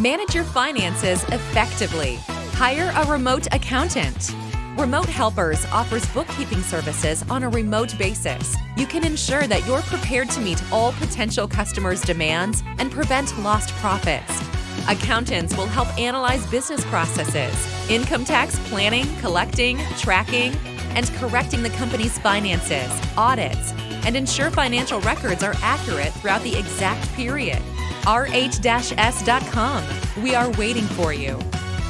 Manage your finances effectively. Hire a remote accountant. Remote Helpers offers bookkeeping services on a remote basis. You can ensure that you're prepared to meet all potential customers' demands and prevent lost profits. Accountants will help analyze business processes, income tax planning, collecting, tracking, and correcting the company's finances, audits, and ensure financial records are accurate throughout the exact period. rh-s.com. We are waiting for you.